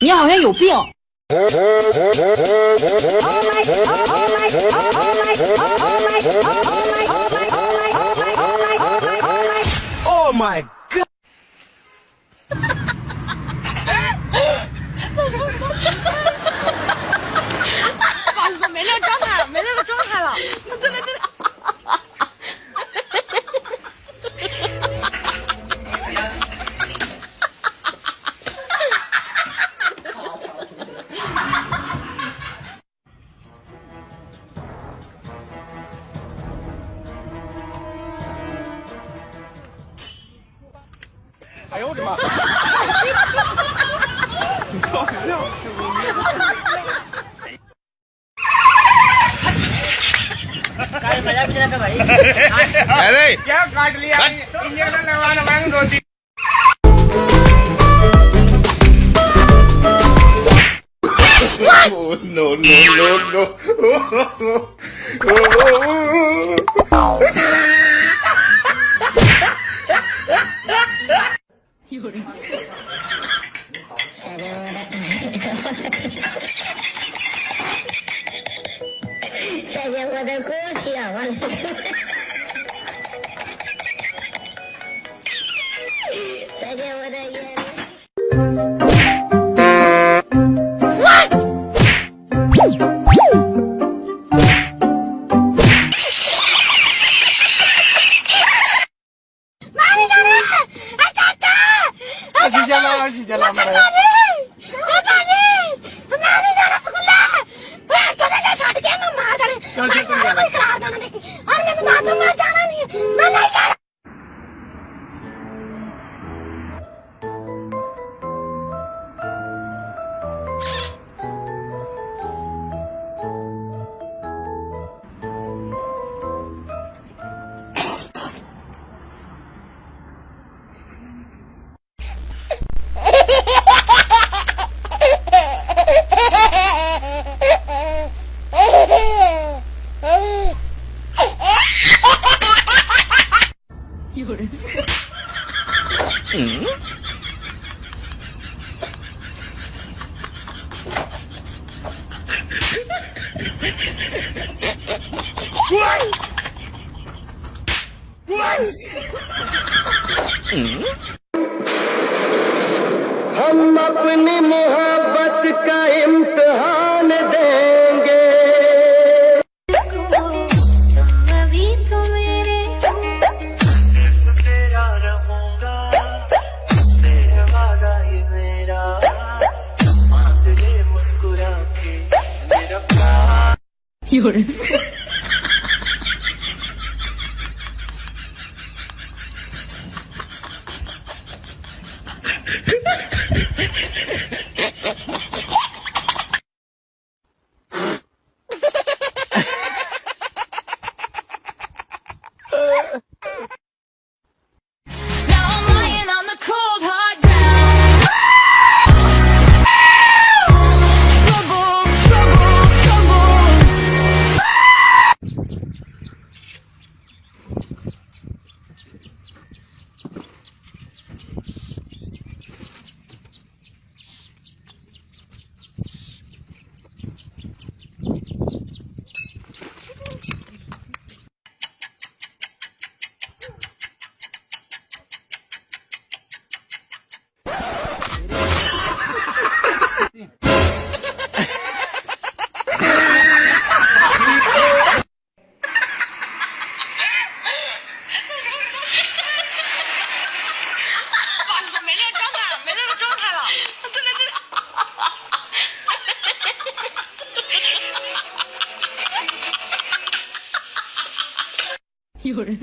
你好像有病。Oh 哎呦我的妈！你操什么呀？अरे क्या काट लिया इंजेक्शन लगवाना मांग दो तीन no, no, no, no. 我的锅响了。再见，我的爷。二姐姐了，二姐姐了，妈！हम अपनी मोहब्बत का 有人。有人。